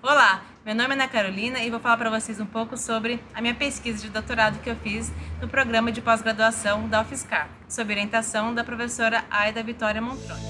Olá, meu nome é Ana Carolina e vou falar para vocês um pouco sobre a minha pesquisa de doutorado que eu fiz no programa de pós-graduação da UFSCar, sob orientação da professora Aida Vitória Montrone.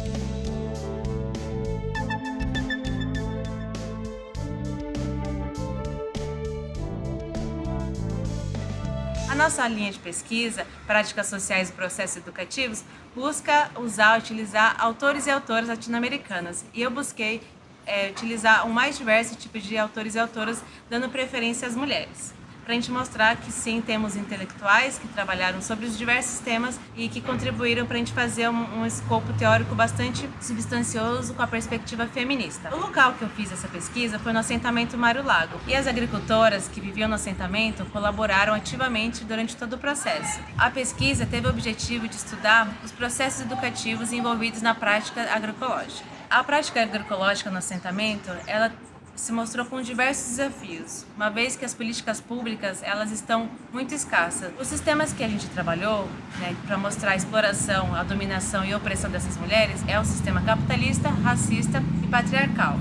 A nossa linha de pesquisa, Práticas Sociais e Processos Educativos, busca usar, utilizar autores e autoras latino-americanas. E eu busquei é, utilizar o mais diverso tipo de autores e autoras, dando preferência às mulheres. Para a gente mostrar que sim, temos intelectuais que trabalharam sobre os diversos temas e que contribuíram para a gente fazer um, um escopo teórico bastante substancioso com a perspectiva feminista. O local que eu fiz essa pesquisa foi no assentamento Mário Lago e as agricultoras que viviam no assentamento colaboraram ativamente durante todo o processo. A pesquisa teve o objetivo de estudar os processos educativos envolvidos na prática agroecológica. A prática agroecológica no assentamento, ela se mostrou com diversos desafios, uma vez que as políticas públicas elas estão muito escassas. Os sistemas que a gente trabalhou né, para mostrar a exploração, a dominação e a opressão dessas mulheres é o sistema capitalista, racista e patriarcal.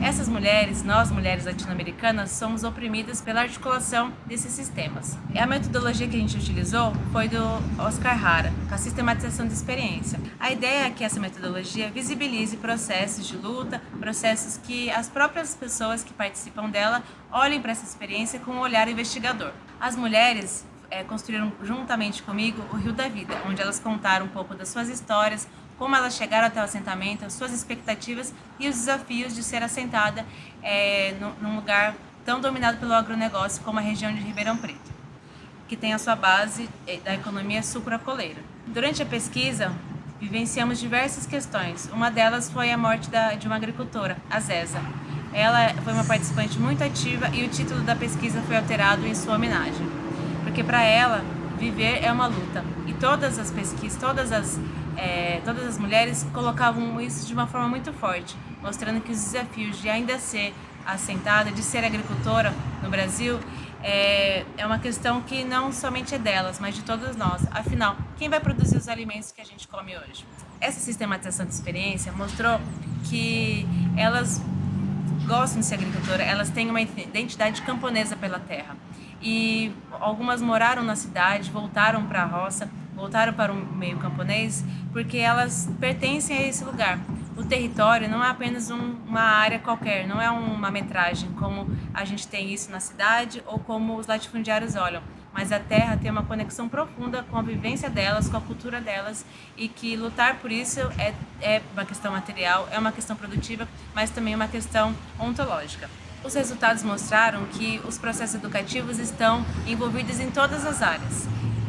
Essas mulheres, nós mulheres latino-americanas, somos oprimidas pela articulação desses sistemas. E a metodologia que a gente utilizou foi do Oscar Hara, com a sistematização de experiência. A ideia é que essa metodologia visibilize processos de luta, processos que as próprias pessoas que participam dela olhem para essa experiência com um olhar investigador. As mulheres é, construíram juntamente comigo o Rio da Vida, onde elas contaram um pouco das suas histórias, como elas chegaram até o assentamento, as suas expectativas e os desafios de ser assentada é, num lugar tão dominado pelo agronegócio como a região de Ribeirão Preto, que tem a sua base é, da economia sucrocoleira. Durante a pesquisa, vivenciamos diversas questões. Uma delas foi a morte da, de uma agricultora, a Zeza. Ela foi uma participante muito ativa e o título da pesquisa foi alterado em sua homenagem, porque para ela, viver é uma luta. E todas as pesquisas, todas as é, todas as mulheres colocavam isso de uma forma muito forte, mostrando que os desafios de ainda ser assentada, de ser agricultora no Brasil, é, é uma questão que não somente é delas, mas de todas nós. Afinal, quem vai produzir os alimentos que a gente come hoje? Essa sistematização de experiência mostrou que elas gostam de ser agricultora, elas têm uma identidade camponesa pela terra. E algumas moraram na cidade, voltaram para a roça, voltaram para o meio camponês porque elas pertencem a esse lugar. O território não é apenas um, uma área qualquer, não é uma metragem como a gente tem isso na cidade ou como os latifundiários olham, mas a terra tem uma conexão profunda com a vivência delas, com a cultura delas e que lutar por isso é, é uma questão material, é uma questão produtiva, mas também uma questão ontológica. Os resultados mostraram que os processos educativos estão envolvidos em todas as áreas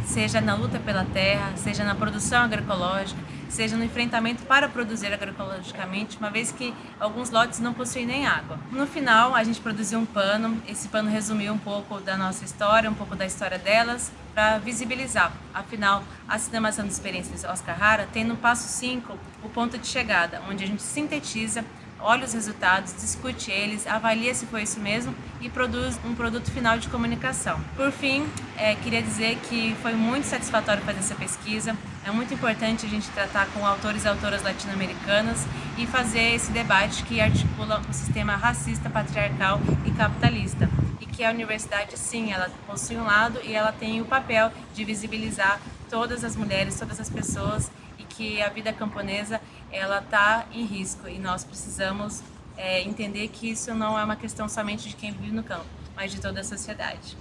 seja na luta pela terra, seja na produção agroecológica, seja no enfrentamento para produzir agroecologicamente, uma vez que alguns lotes não possuem nem água. No final, a gente produziu um pano, esse pano resumiu um pouco da nossa história, um pouco da história delas, para visibilizar. Afinal, a cinemação de experiências Oscar Hara tem no passo 5 o ponto de chegada, onde a gente sintetiza olha os resultados, discute eles, avalia se foi isso mesmo e produz um produto final de comunicação. Por fim, é, queria dizer que foi muito satisfatório fazer essa pesquisa, é muito importante a gente tratar com autores e autoras latino-americanas e fazer esse debate que articula o um sistema racista, patriarcal e capitalista. E que a universidade, sim, ela possui um lado e ela tem o papel de visibilizar todas as mulheres, todas as pessoas que a vida camponesa ela está em risco e nós precisamos é, entender que isso não é uma questão somente de quem vive no campo, mas de toda a sociedade.